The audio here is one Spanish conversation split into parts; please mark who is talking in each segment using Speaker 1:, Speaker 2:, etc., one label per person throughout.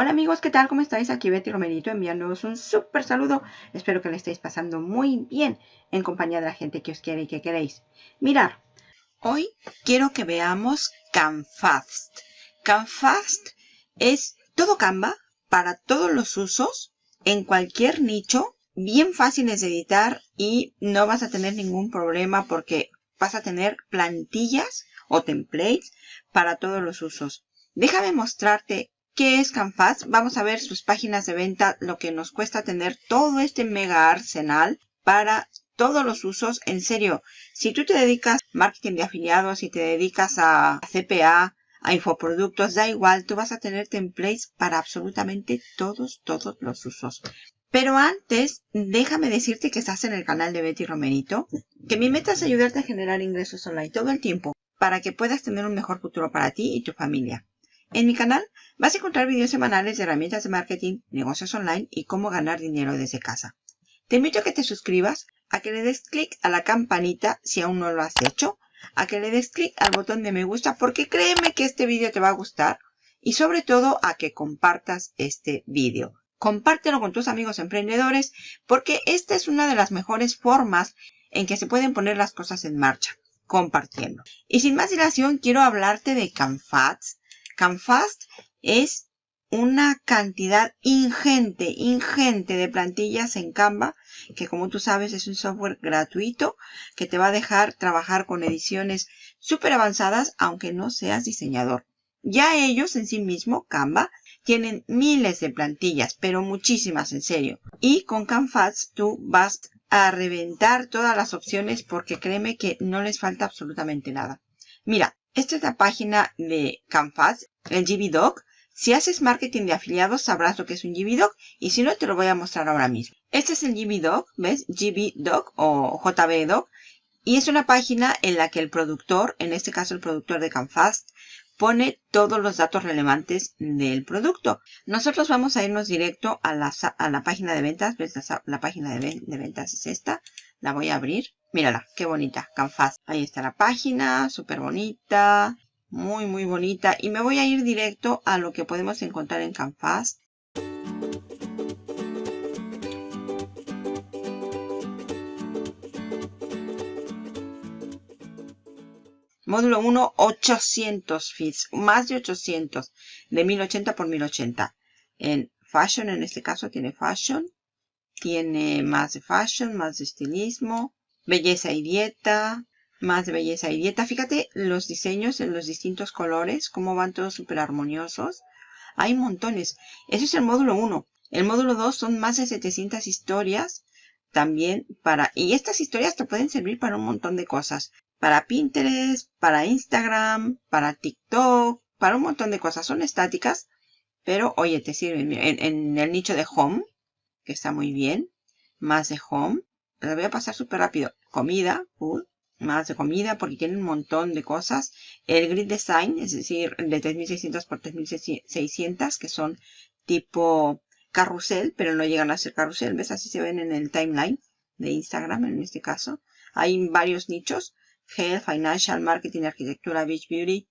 Speaker 1: Hola amigos, ¿qué tal? ¿Cómo estáis? Aquí Betty Romerito enviándoos un súper saludo. Espero que le estéis pasando muy bien en compañía de la gente que os quiere y que queréis. Mirar, hoy quiero que veamos CanFast. CanFast es todo Canva para todos los usos, en cualquier nicho, bien fáciles de editar y no vas a tener ningún problema porque vas a tener plantillas o templates para todos los usos. Déjame mostrarte ¿Qué es Canfast? Vamos a ver sus páginas de venta, lo que nos cuesta tener todo este mega arsenal para todos los usos. En serio, si tú te dedicas a marketing de afiliados, si te dedicas a CPA, a infoproductos, da igual, tú vas a tener templates para absolutamente todos, todos los usos. Pero antes, déjame decirte que estás en el canal de Betty Romerito, que mi meta es ayudarte a generar ingresos online todo el tiempo para que puedas tener un mejor futuro para ti y tu familia. En mi canal vas a encontrar vídeos semanales de herramientas de marketing, negocios online y cómo ganar dinero desde casa. Te invito a que te suscribas, a que le des clic a la campanita si aún no lo has hecho, a que le des clic al botón de me gusta porque créeme que este vídeo te va a gustar y sobre todo a que compartas este vídeo. Compártelo con tus amigos emprendedores porque esta es una de las mejores formas en que se pueden poner las cosas en marcha, compartiendo. Y sin más dilación, quiero hablarte de CanFats, CanFast es una cantidad ingente, ingente de plantillas en Canva, que como tú sabes es un software gratuito que te va a dejar trabajar con ediciones súper avanzadas, aunque no seas diseñador. Ya ellos en sí mismo, Canva, tienen miles de plantillas, pero muchísimas en serio. Y con CanFast tú vas a reventar todas las opciones porque créeme que no les falta absolutamente nada. Mira, esta es la página de Canvas, el GBDoc. Si haces marketing de afiliados, sabrás lo que es un GBDoc y si no, te lo voy a mostrar ahora mismo. Este es el GBDoc, ¿ves? GBDoc o JBDoc. Y es una página en la que el productor, en este caso el productor de Canfast, pone todos los datos relevantes del producto. Nosotros vamos a irnos directo a la, a la página de ventas. ¿Ves? La, página de, de ventas es esta. La voy a abrir. Mírala, qué bonita, Canfast. Ahí está la página, súper bonita, muy, muy bonita. Y me voy a ir directo a lo que podemos encontrar en Canfast. Módulo 1, 800 feeds, más de 800, de 1080 por 1080. En Fashion, en este caso, tiene Fashion. Tiene más de Fashion, más de estilismo belleza y dieta, más belleza y dieta. Fíjate los diseños en los distintos colores, cómo van todos súper armoniosos. Hay montones. Ese es el módulo 1. El módulo 2 son más de 700 historias también para... Y estas historias te pueden servir para un montón de cosas. Para Pinterest, para Instagram, para TikTok, para un montón de cosas. Son estáticas, pero oye, te sirven en, en el nicho de Home, que está muy bien. Más de Home. La voy a pasar súper rápido comida, más de comida porque tiene un montón de cosas. El grid design, es decir, de 3600 por 3600, que son tipo carrusel, pero no llegan a ser carrusel. ¿Ves? Así se ven en el timeline de Instagram en este caso. Hay varios nichos. Health, Financial, Marketing, Arquitectura, Beach Beauty.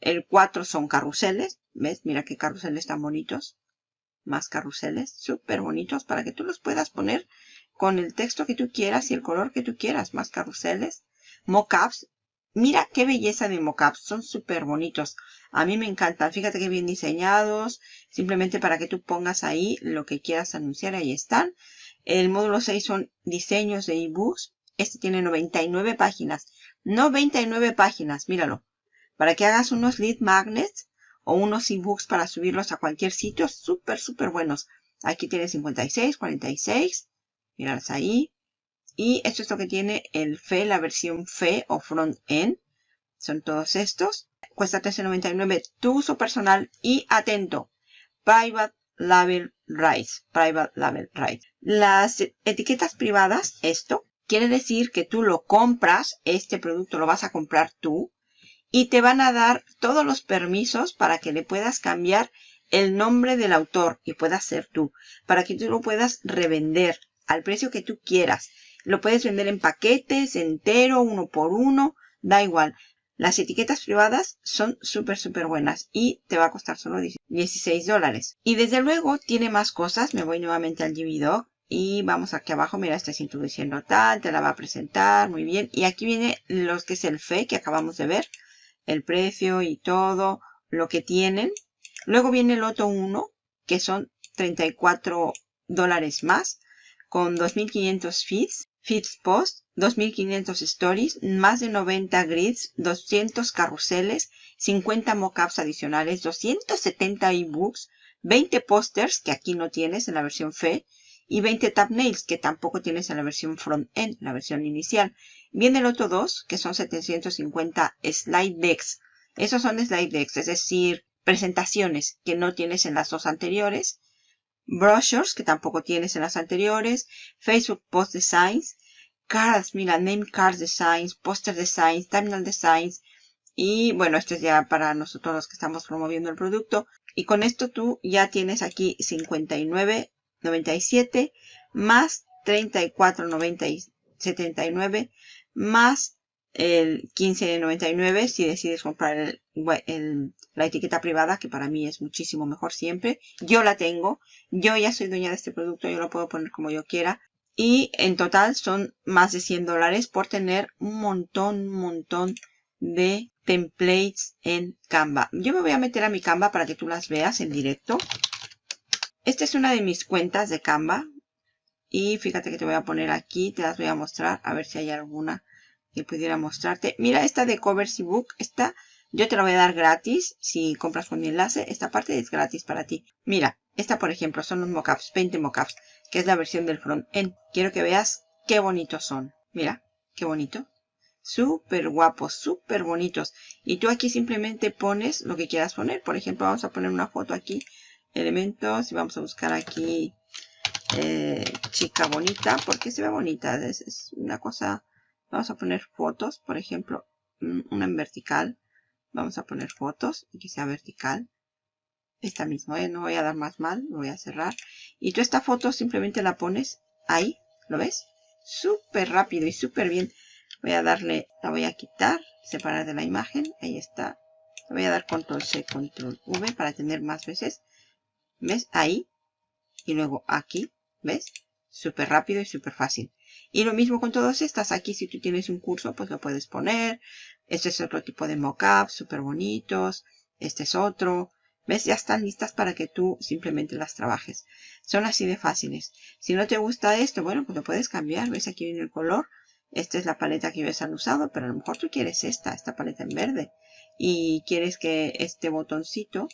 Speaker 1: El 4 son carruseles. ¿Ves? Mira qué carruseles tan bonitos. Más carruseles. Súper bonitos para que tú los puedas poner con el texto que tú quieras y el color que tú quieras, más carruseles, mockups. Mira qué belleza de mockups, son súper bonitos. A mí me encantan, fíjate que bien diseñados, simplemente para que tú pongas ahí lo que quieras anunciar, ahí están. El módulo 6 son diseños de ebooks. Este tiene 99 páginas. 99 páginas, míralo. Para que hagas unos lead magnets o unos ebooks para subirlos a cualquier sitio, súper, súper buenos. Aquí tiene 56, 46, Mirarlas ahí. Y esto es lo que tiene el FE, la versión FE o Front End. Son todos estos. Cuesta $13.99 tu uso personal. Y atento, Private Label Rights. Private Label Rights. Las etiquetas privadas, esto, quiere decir que tú lo compras, este producto lo vas a comprar tú. Y te van a dar todos los permisos para que le puedas cambiar el nombre del autor y puedas ser tú. Para que tú lo puedas revender al precio que tú quieras. Lo puedes vender en paquetes, entero, uno por uno, da igual. Las etiquetas privadas son súper, súper buenas y te va a costar solo 16 dólares. Y desde luego tiene más cosas. Me voy nuevamente al GBDog y vamos aquí abajo. Mira, estás introduciendo tal, te la va a presentar, muy bien. Y aquí viene los que es el FE que acabamos de ver. El precio y todo lo que tienen. Luego viene el otro 1, que son 34 dólares más, con 2500 feeds, feeds post, 2500 stories, más de 90 grids, 200 carruseles, 50 mockups adicionales, 270 ebooks, 20 posters que aquí no tienes en la versión FE y 20 thumbnails que tampoco tienes en la versión front-end, la versión inicial. Viene el otro 2 que son 750 slide decks. Esos son slide decks, es decir, presentaciones que no tienes en las dos anteriores. Brochures que tampoco tienes en las anteriores. Facebook Post Designs cards, mira, name cards designs, poster designs, terminal designs. Y bueno, esto es ya para nosotros los que estamos promoviendo el producto. Y con esto tú ya tienes aquí 59.97 más 34.79 más el 15.99 si decides comprar la etiqueta privada, que para mí es muchísimo mejor siempre. Yo la tengo, yo ya soy dueña de este producto, yo lo puedo poner como yo quiera. Y en total son más de 100 dólares por tener un montón, un montón de templates en Canva. Yo me voy a meter a mi Canva para que tú las veas en directo. Esta es una de mis cuentas de Canva. Y fíjate que te voy a poner aquí, te las voy a mostrar, a ver si hay alguna que pudiera mostrarte. Mira esta de Covers Book, esta yo te la voy a dar gratis si compras con mi enlace. Esta parte es gratis para ti. Mira, esta por ejemplo son los mockups, 20 mockups que es la versión del front-end. Quiero que veas qué bonitos son. Mira, qué bonito. Súper guapos, súper bonitos. Y tú aquí simplemente pones lo que quieras poner. Por ejemplo, vamos a poner una foto aquí. Elementos. Y vamos a buscar aquí eh, chica bonita. Porque se ve bonita. Es, una cosa... Vamos a poner fotos. Por ejemplo, una en vertical. Vamos a poner fotos y que sea vertical esta misma, ¿eh? no voy a dar más mal, voy a cerrar. Y tú esta foto simplemente la pones ahí, ¿lo ves? Súper rápido y súper bien. Voy a darle, la voy a quitar, separar de la imagen, ahí está. Le voy a dar control C, control V para tener más veces. ¿Ves? Ahí. Y luego aquí, ¿ves? Súper rápido y súper fácil. Y lo mismo con todas estas. Aquí si tú tienes un curso, pues lo puedes poner. Este es otro tipo de mockup, súper bonitos. Este es otro. ¿Ves? Ya están listas para que tú simplemente las trabajes. Son así de fáciles. Si no te gusta esto, bueno, pues lo puedes cambiar. ¿Ves? Aquí viene el color. Esta es la paleta que ellos han usado, pero a lo mejor tú quieres esta, esta paleta en verde. Y quieres que este botoncito,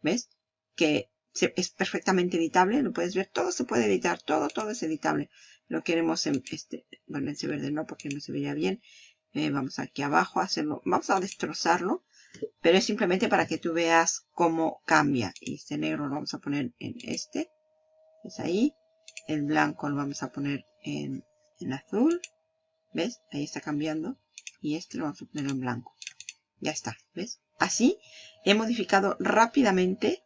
Speaker 1: ¿ves? Que es perfectamente editable. Lo puedes ver. Todo se puede editar. Todo, todo es editable. Lo queremos en este, bueno, en ese verde no, porque no se veía bien. Eh, vamos aquí abajo a hacerlo. Vamos a destrozarlo pero es simplemente para que tú veas cómo cambia. Y este negro lo vamos a poner en este. Es ahí. El blanco lo vamos a poner en, en azul. ¿Ves? Ahí está cambiando. Y este lo vamos a poner en blanco. Ya está. ¿Ves? Así he modificado rápidamente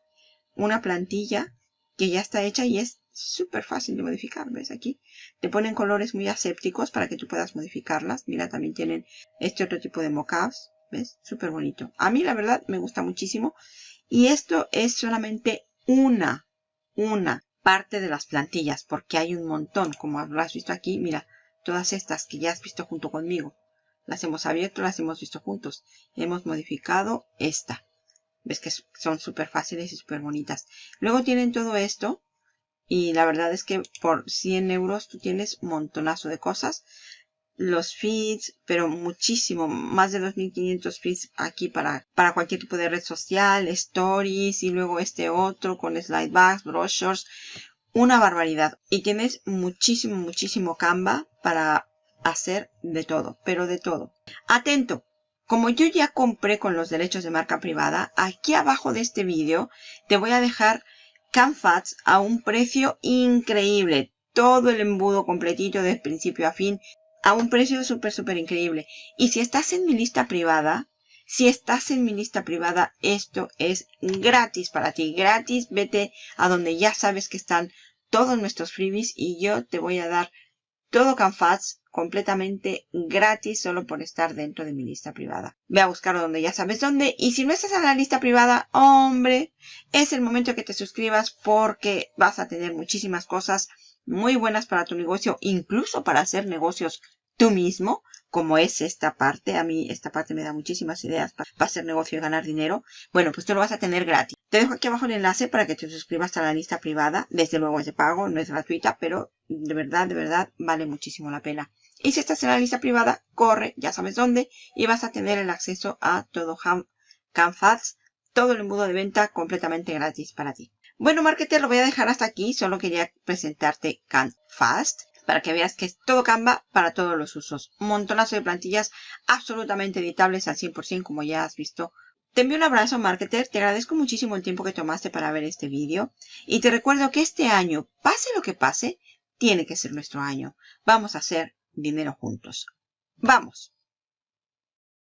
Speaker 1: una plantilla que ya está hecha y es súper fácil de modificar. ¿Ves aquí? Te ponen colores muy asépticos para que tú puedas modificarlas. Mira, también tienen este otro tipo de mockups. ¿Ves? Súper bonito. A mí la verdad me gusta muchísimo. Y esto es solamente una, una parte de las plantillas. Porque hay un montón. Como has visto aquí, mira. Todas estas que ya has visto junto conmigo. Las hemos abierto, las hemos visto juntos. Hemos modificado esta. Ves que son súper fáciles y súper bonitas. Luego tienen todo esto. Y la verdad es que por 100 euros tú tienes un montonazo de cosas los feeds, pero muchísimo, más de 2500 feeds aquí para, para cualquier tipo de red social, stories y luego este otro con slidebacks, brochures, una barbaridad. Y tienes muchísimo, muchísimo Canva para hacer de todo, pero de todo. Atento, como yo ya compré con los derechos de marca privada, aquí abajo de este vídeo te voy a dejar CanFats a un precio increíble. Todo el embudo completito de principio a fin a un precio súper, súper increíble. Y si estás en mi lista privada, si estás en mi lista privada, esto es gratis para ti. Gratis, vete a donde ya sabes que están todos nuestros freebies y yo te voy a dar todo Canfas completamente gratis solo por estar dentro de mi lista privada. Ve a buscarlo donde ya sabes dónde. Y si no estás en la lista privada, hombre, es el momento que te suscribas porque vas a tener muchísimas cosas muy buenas para tu negocio, incluso para hacer negocios tú mismo, como es esta parte. A mí esta parte me da muchísimas ideas para, hacer negocio y ganar dinero. Bueno, pues tú lo vas a tener gratis. Te dejo aquí abajo el enlace para que te suscribas a la lista privada. Desde luego es de pago, no es gratuita, pero de verdad, de verdad vale muchísimo la pena. Y si estás en la lista privada, corre, ya sabes dónde, y vas a tener el acceso a todo CanFads, todo el embudo de venta completamente gratis para ti. Bueno, marketer, lo voy a dejar hasta aquí. Solo quería presentarte CanFast para que veas que es todo Canva para todos los usos. Un montonazo de plantillas absolutamente editables al 100% como ya has visto. Te envío un abrazo, marketer. Te agradezco muchísimo el tiempo que tomaste para ver este vídeo. Y te recuerdo que este año, pase lo que pase, tiene que ser nuestro año. Vamos a hacer dinero juntos. ¡Vamos!